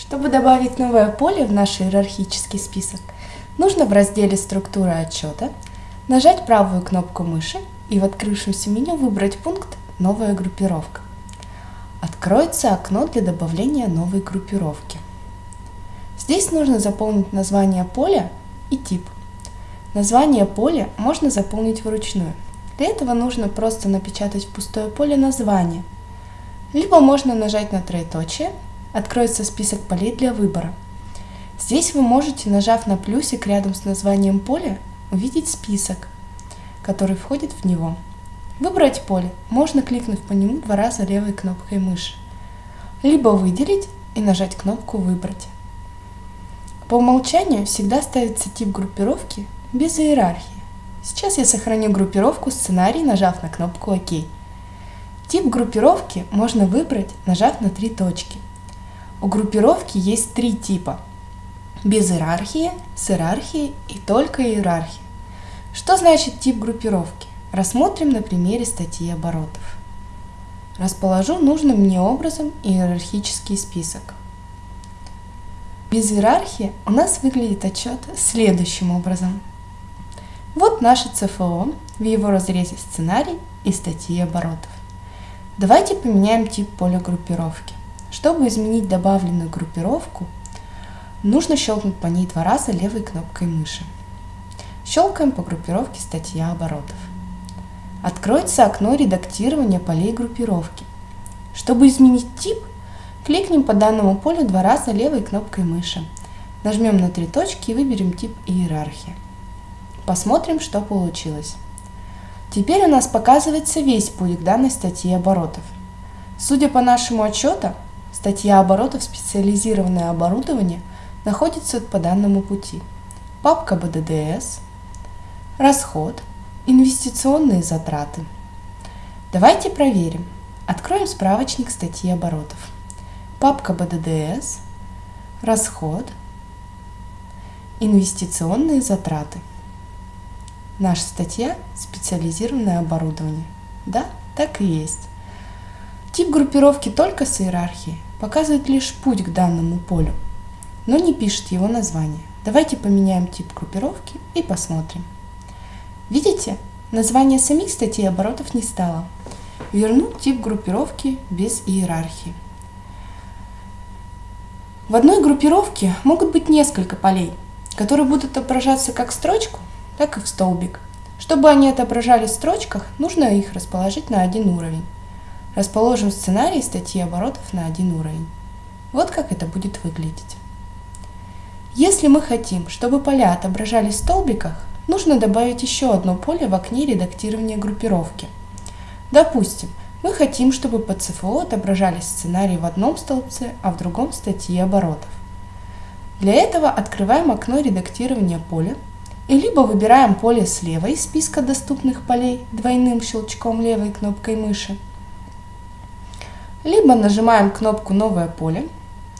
Чтобы добавить новое поле в наш иерархический список, нужно в разделе «Структура отчета» нажать правую кнопку мыши и в открывшемся меню выбрать пункт «Новая группировка». Откроется окно для добавления новой группировки. Здесь нужно заполнить название поля и тип. Название поля можно заполнить вручную. Для этого нужно просто напечатать в пустое поле название. Либо можно нажать на троеточие откроется список полей для выбора. Здесь вы можете, нажав на плюсик рядом с названием поля, увидеть список, который входит в него. Выбрать поле можно, кликнув по нему два раза левой кнопкой мыши, либо выделить и нажать кнопку «Выбрать». По умолчанию всегда ставится тип группировки без иерархии. Сейчас я сохраню группировку сценарий, нажав на кнопку «Ок». Тип группировки можно выбрать, нажав на три точки – у группировки есть три типа. Без иерархии, с иерархией и только иерархия. Что значит тип группировки? Рассмотрим на примере статьи оборотов. Расположу нужным мне образом иерархический список. Без иерархии у нас выглядит отчет следующим образом. Вот наше ЦФО в его разрезе сценарий и статьи оборотов. Давайте поменяем тип поля группировки. Чтобы изменить добавленную группировку, нужно щелкнуть по ней два раза левой кнопкой мыши. Щелкаем по группировке статья оборотов. Откроется окно редактирования полей группировки. Чтобы изменить тип, кликнем по данному полю два раза левой кнопкой мыши. Нажмем на три точки и выберем тип иерархия. Посмотрим, что получилось. Теперь у нас показывается весь путь к данной статье оборотов. Судя по нашему отчету, Статья оборотов «Специализированное оборудование» находится по данному пути. Папка БДДС, расход, инвестиционные затраты. Давайте проверим. Откроем справочник статьи оборотов. Папка БДДС, расход, инвестиционные затраты. Наша статья «Специализированное оборудование». Да, так и есть. Тип группировки только с иерархией показывает лишь путь к данному полю, но не пишет его название. Давайте поменяем тип группировки и посмотрим. Видите, название самих статей оборотов не стало. Верну тип группировки без иерархии. В одной группировке могут быть несколько полей, которые будут отображаться как в строчку, так и в столбик. Чтобы они отображались в строчках, нужно их расположить на один уровень. Расположим сценарий статьи оборотов на один уровень. Вот как это будет выглядеть. Если мы хотим, чтобы поля отображались в столбиках, нужно добавить еще одно поле в окне редактирования группировки. Допустим, мы хотим, чтобы по ЦФО отображались сценарии в одном столбце, а в другом статьи оборотов. Для этого открываем окно редактирования поля и либо выбираем поле слева из списка доступных полей двойным щелчком левой кнопкой мыши, либо нажимаем кнопку «Новое поле»,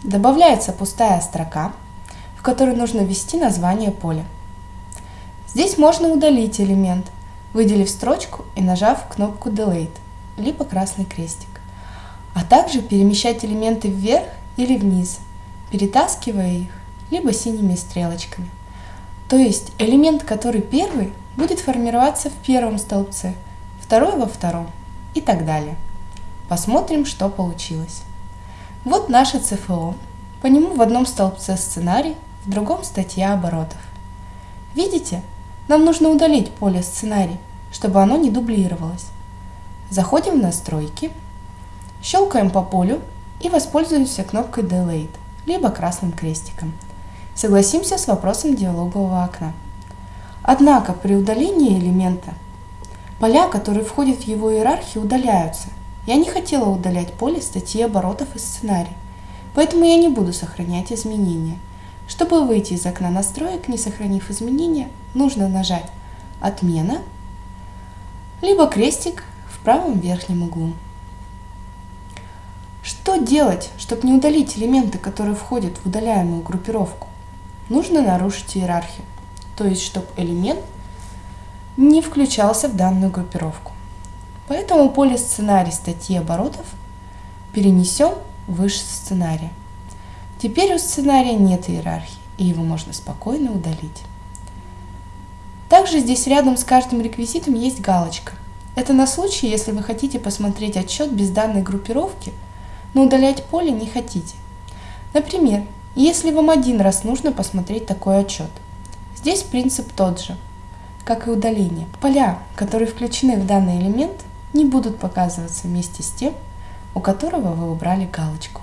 добавляется пустая строка, в которой нужно ввести название поля. Здесь можно удалить элемент, выделив строчку и нажав кнопку Delete, либо красный крестик, а также перемещать элементы вверх или вниз, перетаскивая их, либо синими стрелочками. То есть элемент, который первый, будет формироваться в первом столбце, второй во втором и так далее. Посмотрим, что получилось. Вот наше ЦФО. По нему в одном столбце сценарий, в другом статья оборотов. Видите? Нам нужно удалить поле сценарий, чтобы оно не дублировалось. Заходим в настройки, щелкаем по полю и воспользуемся кнопкой Delete, либо красным крестиком. Согласимся с вопросом диалогового окна. Однако при удалении элемента поля, которые входят в его иерархию, удаляются, я не хотела удалять поле статьи оборотов и сценарий, поэтому я не буду сохранять изменения. Чтобы выйти из окна настроек, не сохранив изменения, нужно нажать «Отмена» либо крестик в правом верхнем углу. Что делать, чтобы не удалить элементы, которые входят в удаляемую группировку? Нужно нарушить иерархию, то есть чтобы элемент не включался в данную группировку. Поэтому поле сценарий статьи оборотов перенесем выше сценария. Теперь у сценария нет иерархии, и его можно спокойно удалить. Также здесь рядом с каждым реквизитом есть галочка. Это на случай, если вы хотите посмотреть отчет без данной группировки, но удалять поле не хотите. Например, если вам один раз нужно посмотреть такой отчет. Здесь принцип тот же, как и удаление. Поля, которые включены в данный элемент, не будут показываться вместе с тем, у которого вы убрали галочку.